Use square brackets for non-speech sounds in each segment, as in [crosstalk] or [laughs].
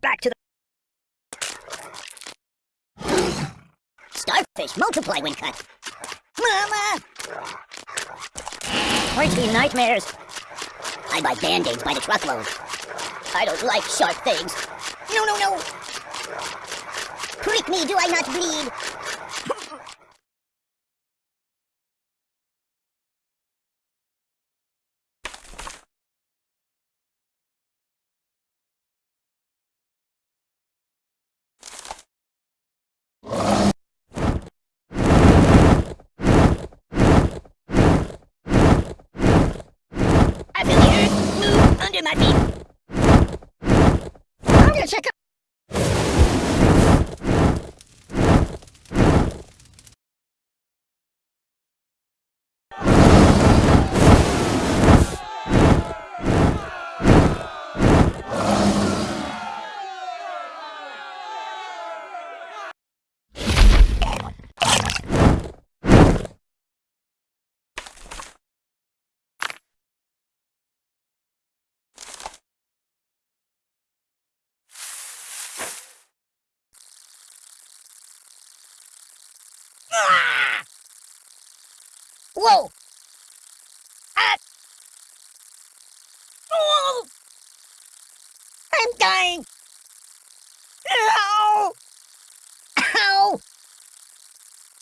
back to the... Starfish, multiply when cut. Mama! Horty nightmares. I buy band-aids by the truckload. I don't like sharp things. No, no, no! Prick me, do I not bleed? んで待てなんでせか Whoa! Ah! Oh! I'm dying! Ow! Ow!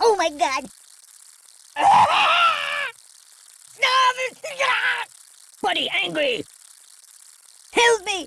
Oh my god! [laughs] Ah! [laughs] Buddy, angry! Help me!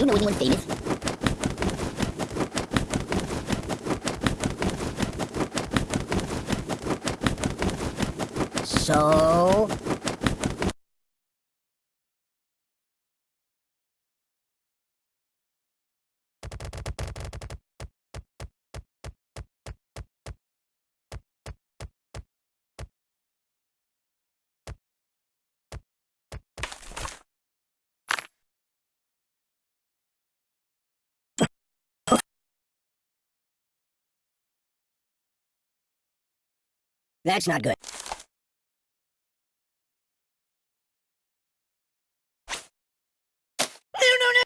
you know anyone famous? So... That's not good. No, no, no!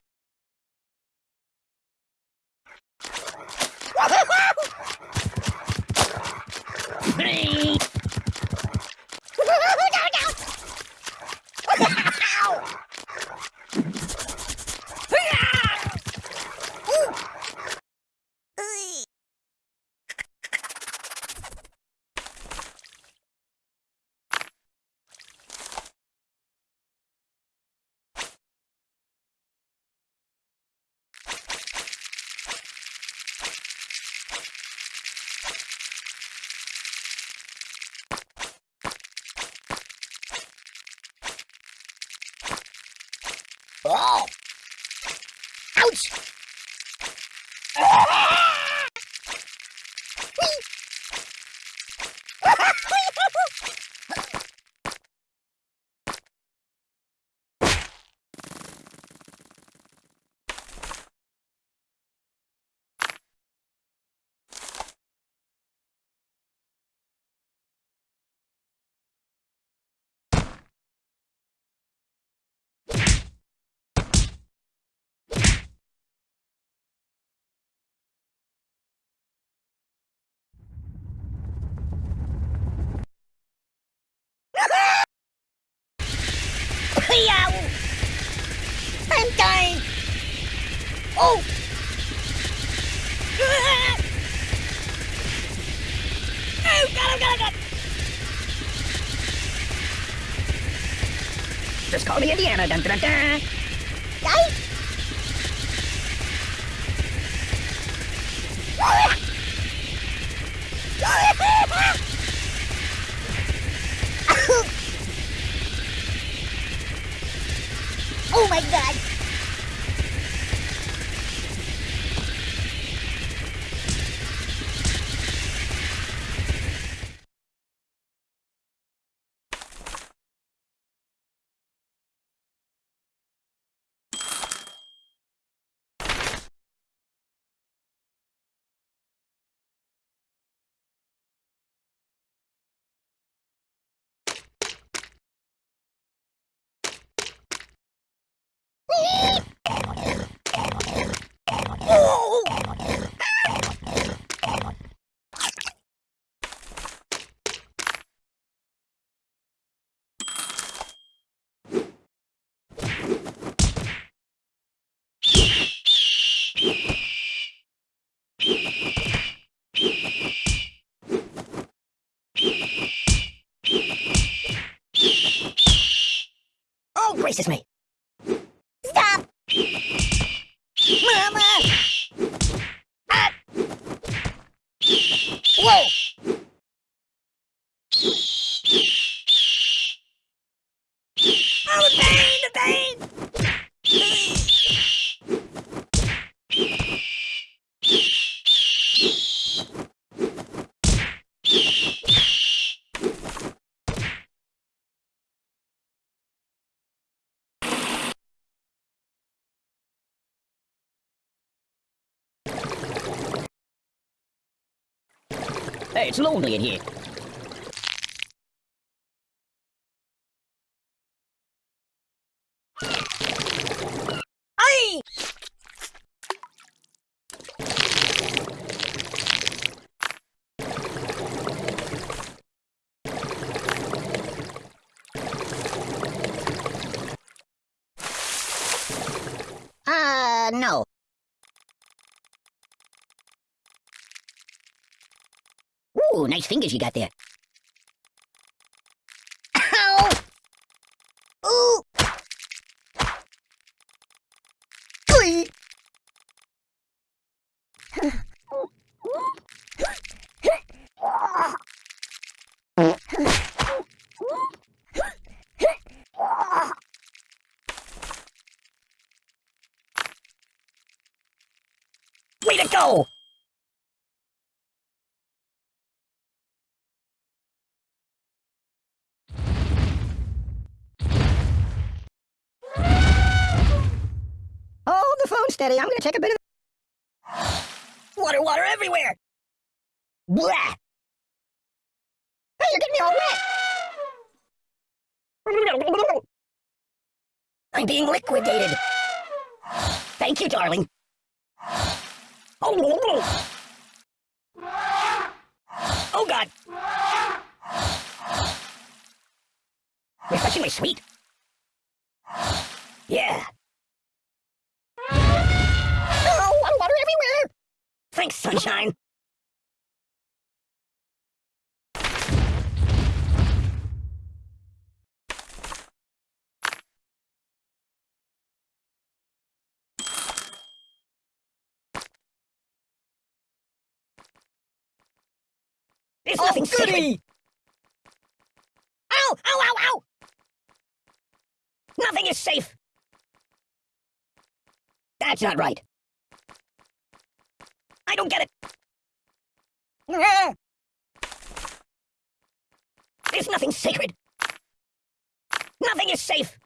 Hey! no, no! Oh! Ouch! Oh! Oh, God, oh, God, oh, God! Just call me Indiana. Dun, dun, dun. Gracious me. Stop! Mama! Ah! Whoa! Oh, the pain, the pain. Hey, it's lonely in here. Uh, no. Ooh, nice fingers you got there. Ow! Ooh! Glee! Way to go! Steady. I'm gonna take a bit of [sighs] water, water everywhere. Blah! Hey, you're getting me all wet. [laughs] I'm being liquidated. [sighs] Thank you, darling. [sighs] Oh, oh God! My sweet. Sunshine. There's Oh, nothing sacred. goody! Ow! Ow! Ow! Ow! Nothing is safe. That's not right. I don't get it. There's nothing sacred. Nothing is safe.